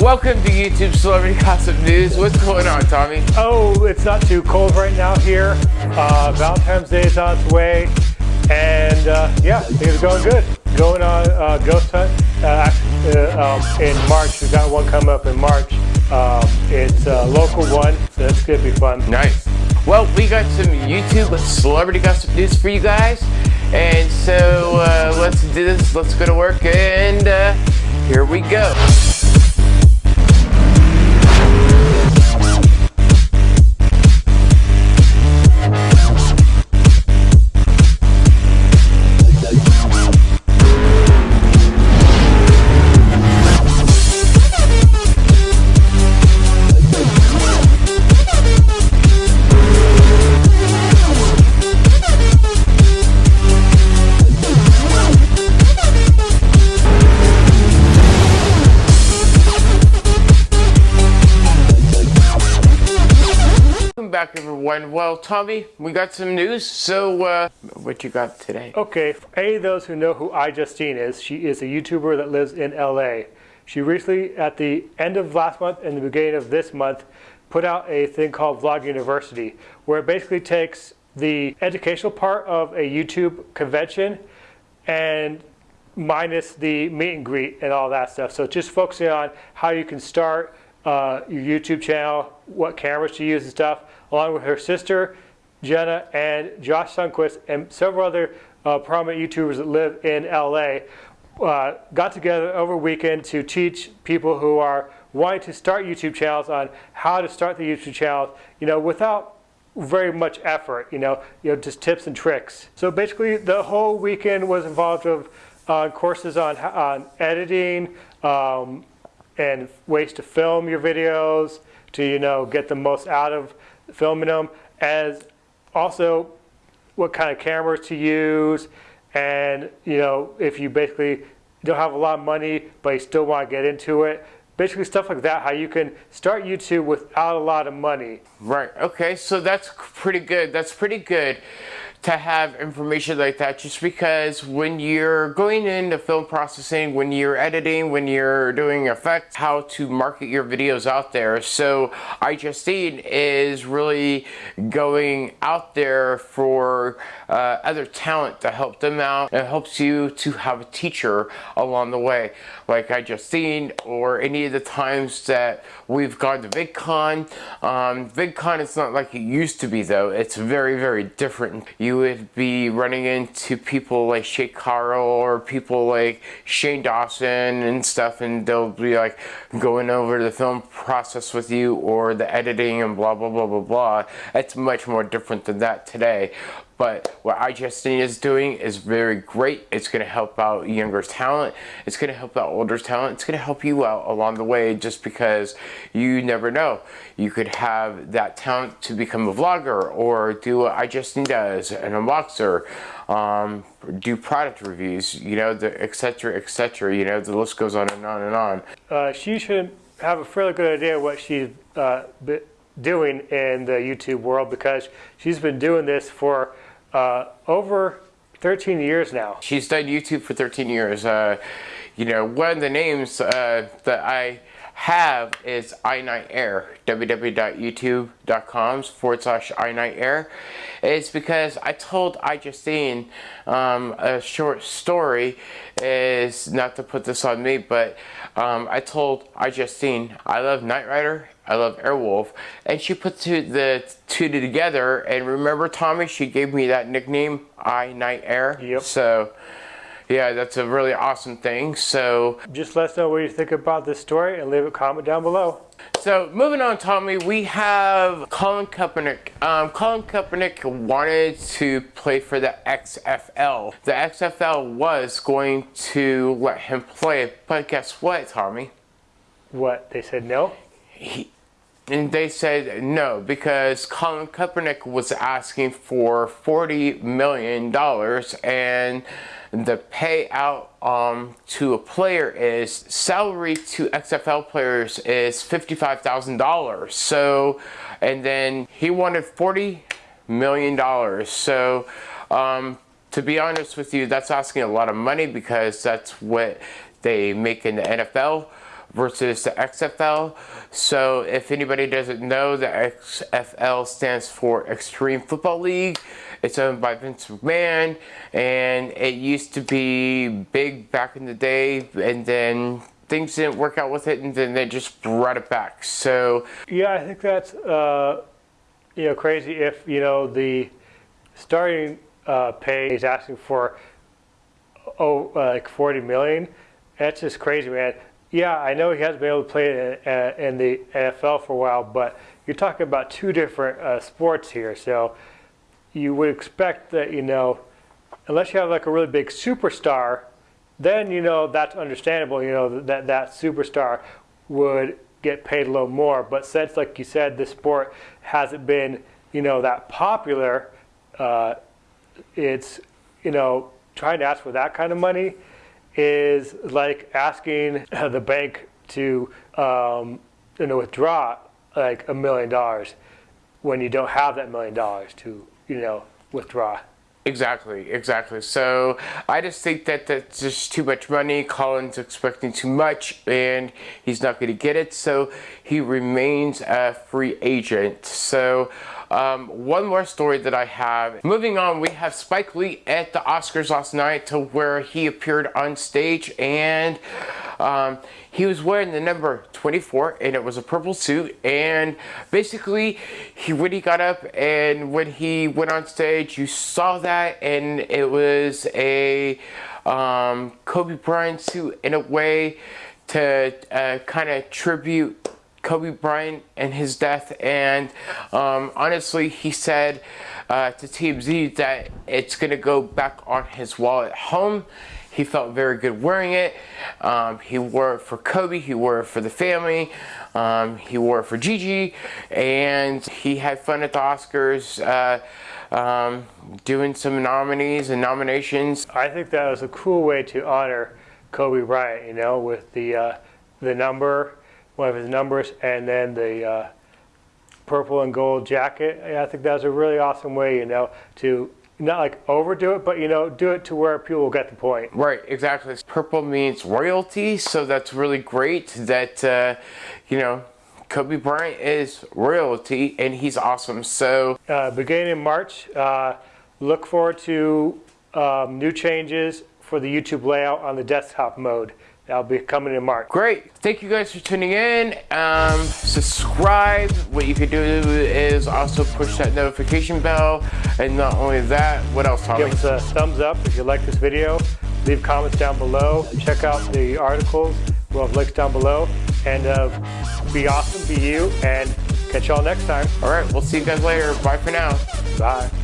Welcome to YouTube Celebrity Gossip News. What's going on, Tommy? Oh, it's not too cold right now here. Uh, Valentine's Day is on its way. And uh, yeah, things are going good. Going on uh, Ghost Hunt uh, uh, um, in March. We've got one coming up in March. Um, it's a local one, so that's going to be fun. Nice. Well, we got some YouTube Celebrity Gossip News for you guys. And so uh, let's do this. Let's go to work. And here we go. Back everyone. Well, Tommy, we got some news. So, uh, what you got today? Okay, for any of those who know who iJustine is, she is a YouTuber that lives in LA. She recently, at the end of last month and the beginning of this month, put out a thing called Vlog University, where it basically takes the educational part of a YouTube convention and minus the meet and greet and all that stuff. So just focusing on how you can start uh, your YouTube channel, what cameras to use and stuff, along with her sister, Jenna, and Josh Sundquist, and several other uh, prominent YouTubers that live in LA, uh, got together over weekend to teach people who are wanting to start YouTube channels on how to start the YouTube channel, you know, without very much effort, you know, you know, just tips and tricks. So basically, the whole weekend was involved of uh, courses on on editing um, and ways to film your videos, to you know get the most out of filming them, as also what kind of cameras to use, and you know if you basically don't have a lot of money but you still want to get into it. Basically stuff like that, how you can start YouTube without a lot of money. Right, okay, so that's pretty good. That's pretty good to have information like that just because when you're going into film processing, when you're editing, when you're doing effects, how to market your videos out there. So iJustine is really going out there for uh, other talent to help them out. It helps you to have a teacher along the way like iJustine or any of the times that we've gone to VidCon. Um, VidCon is not like it used to be though. It's very, very different. You you would be running into people like Shay Carl or people like Shane Dawson and stuff and they'll be like going over the film process with you or the editing and blah blah blah blah blah. It's much more different than that today. But what iJustine is doing is very great. It's going to help out younger talent. It's going to help out older talent. It's going to help you out along the way just because you never know. You could have that talent to become a vlogger or do what iJustine does, an unboxer, um, do product reviews, you know, etc. etc. You know, the list goes on and on and on. Uh, she should have a fairly good idea what she's uh, doing in the YouTube world because she's been doing this for uh, over 13 years now. She's done YouTube for 13 years. Uh, you know, one of the names uh, that I have is iNightAir, www.youtube.com forward slash iNightAir. It's because I told iJustine um, a short story is, not to put this on me, but um, I told iJustine I love Knight Rider I love Airwolf. And she put two, the two together. And remember, Tommy, she gave me that nickname, iNightAir. Yep. So, yeah, that's a really awesome thing. So, just let us know what you think about this story and leave a comment down below. So, moving on, Tommy, we have Colin Kaepernick. Um, Colin Kaepernick wanted to play for the XFL. The XFL was going to let him play, but guess what, Tommy? What? They said no? He, and they said no because Colin Kaepernick was asking for $40 million and the payout um, to a player is salary to XFL players is $55,000. So, and then he wanted $40 million. So, um, to be honest with you, that's asking a lot of money because that's what they make in the NFL versus the XFL. So if anybody doesn't know, the XFL stands for Extreme Football League. It's owned by Vince McMahon, and it used to be big back in the day, and then things didn't work out with it, and then they just brought it back. So yeah, I think that's uh, you know crazy. If you know the starting uh, pay is asking for oh like 40 million, that's just crazy, man. Yeah, I know he hasn't been able to play in, in the NFL for a while, but you're talking about two different uh, sports here. So you would expect that, you know, unless you have like a really big superstar, then, you know, that's understandable, you know, that that superstar would get paid a little more. But since, like you said, the sport hasn't been, you know, that popular, uh, it's, you know, trying to ask for that kind of money is like asking the bank to um, you know withdraw like a million dollars when you don't have that million dollars to you know withdraw. Exactly, exactly. So I just think that that's just too much money. Colin's expecting too much, and he's not going to get it. So he remains a free agent. So um, one more story that I have. Moving on, we have Spike Lee at the Oscars last night to where he appeared on stage and um, he was wearing the number 24 and it was a purple suit and basically he when he got up and when he went on stage you saw that and it was a um, Kobe Bryant suit in a way to uh, kind of tribute Kobe Bryant and his death. And um, honestly, he said uh, to TMZ that it's to go back on his wall at home. He felt very good wearing it. Um, he wore it for Kobe. He wore it for the family. Um, he wore it for Gigi. And he had fun at the Oscars. Uh, um, doing some nominees and nominations. I think that was a cool way to honor Kobe Bryant, you know, with the uh, the number one of his numbers, and then the uh, purple and gold jacket. I think that was a really awesome way, you know, to not like overdo it, but you know, do it to where people will get the point. Right, exactly. Purple means royalty, so that's really great that, uh, you know, Kobe Bryant is royalty and he's awesome. So, uh, beginning in March, uh, look forward to um, new changes for the YouTube layout on the desktop mode. That'll be coming in March. Great. Thank you guys for tuning in. Um, subscribe. What you could do is also push that notification bell. And not only that, what else, Tommy? Give us a thumbs up if you like this video. Leave comments down below. Check out the articles. We'll have links down below. And uh, be awesome, be you, and catch y'all next time. All right, we'll see you guys later. Bye for now. Bye.